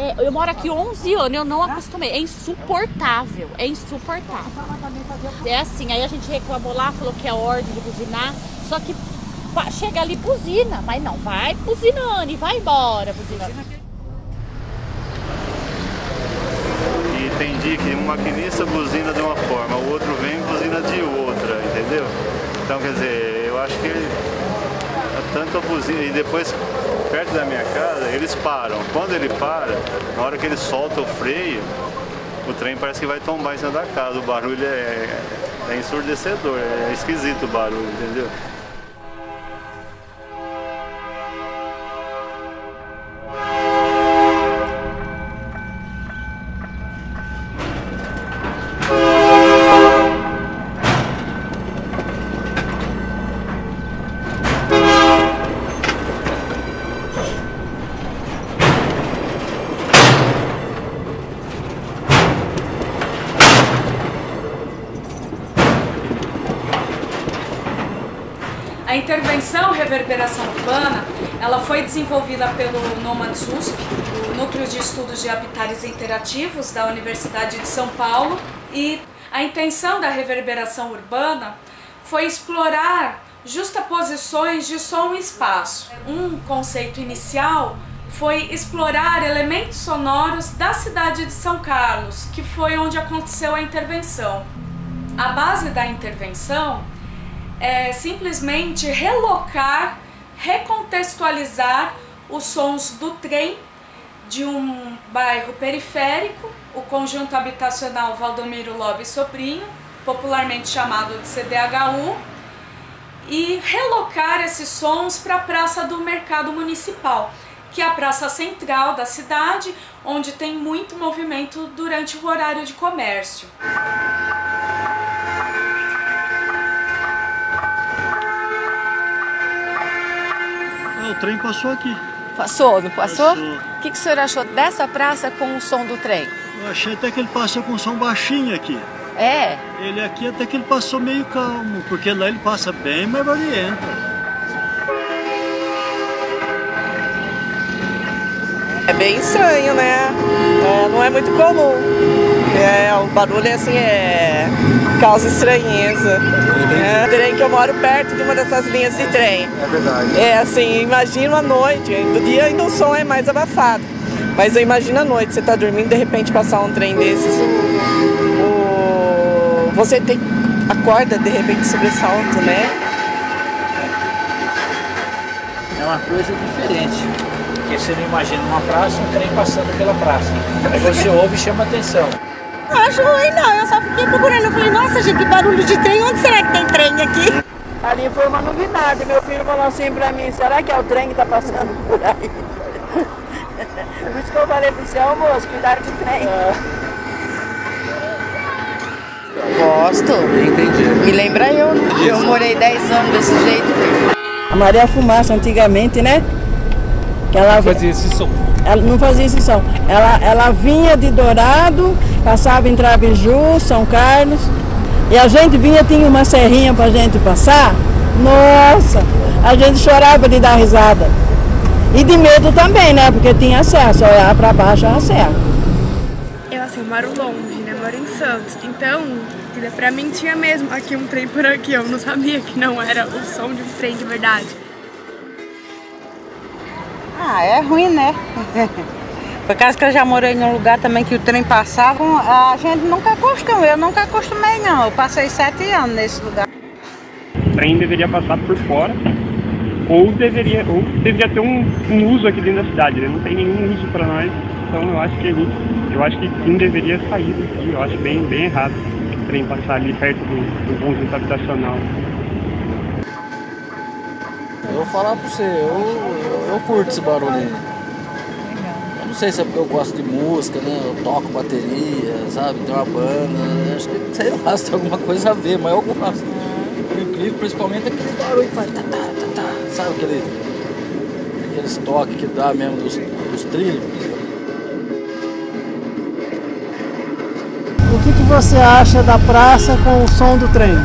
É, eu moro aqui 11 anos, eu não acostumei. É insuportável, é insuportável. É assim, aí a gente reclamou lá, falou que é ordem de buzinar, só que chega ali buzina, mas não, vai buzinando e vai embora buzinando. E tem dia que um maquinista buzina de uma forma, o outro vem e buzina de outra, entendeu? Então, quer dizer, eu acho que ele, tanto a buzina e depois perto da minha casa eles param. Quando ele para, na hora que ele solta o freio, o trem parece que vai tombar em cima da casa. O barulho é, é ensurdecedor, é esquisito o barulho, entendeu? A intervenção reverberação urbana, ela foi desenvolvida pelo NOMADS USP, o Núcleo de Estudos de Habitats Interativos da Universidade de São Paulo, e a intenção da reverberação urbana foi explorar justaposições de som e espaço. Um conceito inicial foi explorar elementos sonoros da cidade de São Carlos, que foi onde aconteceu a intervenção. A base da intervenção é simplesmente relocar, recontextualizar os sons do trem de um bairro periférico, o conjunto habitacional Valdomiro Lobe Sobrinho, popularmente chamado de CDHU, e relocar esses sons para a Praça do Mercado Municipal, que é a praça central da cidade, onde tem muito movimento durante o horário de comércio. Trem passou aqui. Passou, não passou? O que, que o senhor achou dessa praça com o som do trem? Eu achei até que ele passou com som baixinho aqui. É, Ele aqui até que ele passou meio calmo, porque lá ele passa bem mais barulhento. É bem estranho, né? É, não é muito comum. É, o barulho assim é causa estranheza. É, trem que eu moro perto de uma dessas linhas de trem. É verdade. É assim, imagina a noite. Do dia ainda o som é mais abafado. Mas eu imagino a noite, você tá dormindo de repente passar um trem desses. O- você tem acorda de repente sobressalto, né? É uma coisa diferente. Porque você não imagina uma praça, um trem passando pela praça. Aí você ouve e chama atenção. Não acho ruim não, eu só fiquei procurando. Eu falei, nossa gente, que barulho de trem, onde será que tem trem aqui? Ali foi uma novidade. Meu filho falou assim pra mim, será que é o trem que tá passando por aí? Por isso que eu falei pro seu moço, cuidado o trem. gosto. Entendi. Me lembra eu, né? Eu morei 10 anos desse jeito. A Maria Fumaça, antigamente, né? Que ela Fazia esse som. Ela não fazia esse som. Ela, ela vinha de Dourado, passava em Trabiju, São Carlos. E a gente vinha, tinha uma serrinha pra gente passar. Nossa, a gente chorava de dar risada. E de medo também, né? Porque tinha acesso, olhar pra baixo a serra. Eu assim, moro longe, né? Moro em Santos. Então, pra mim tinha mesmo aqui um trem por aqui. Eu não sabia que não era o som de um trem de verdade. Ah, é ruim, né? Por causa que eu já morei num lugar também que o trem passava, a gente nunca acostumou. Eu nunca acostumei, não. Eu passei sete anos nesse lugar. O trem deveria passar por fora ou deveria, ou deveria ter um, um uso aqui dentro da cidade, né? Não tem nenhum uso para nós, então eu acho que a gente, eu acho que sim deveria sair daqui. Eu acho bem, bem errado o trem passar ali perto do, do conjunto habitacional. Eu vou falar pra você, eu, eu, eu curto esse barulho aí. Eu não sei se é porque eu gosto de música, né? Eu toco bateria, sabe? Tem uma banda, né? acho que, sei lá, se tem alguma coisa a ver, mas eu gosto. Por incrível, principalmente aquele barulho que faz tá, tá, tá, tá, sabe aquele, aqueles toques que dá mesmo dos, dos trilhos. O que, que você acha da praça com o som do trem?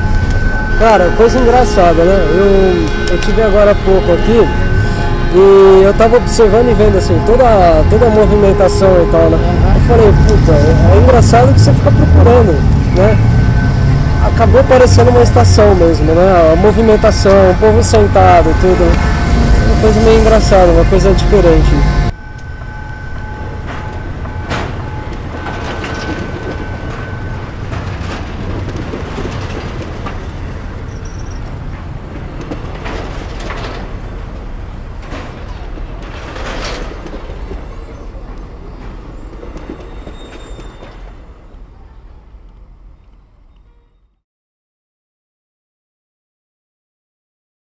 Cara, coisa engraçada, né? Eu, eu tive agora há pouco aqui E eu tava observando e vendo assim, toda, toda a movimentação e tal, né? Eu falei, puta, é engraçado que você fica procurando, né? Acabou parecendo uma estação mesmo, né? A movimentação, o povo sentado, tudo. Uma coisa meio engraçada, uma coisa diferente.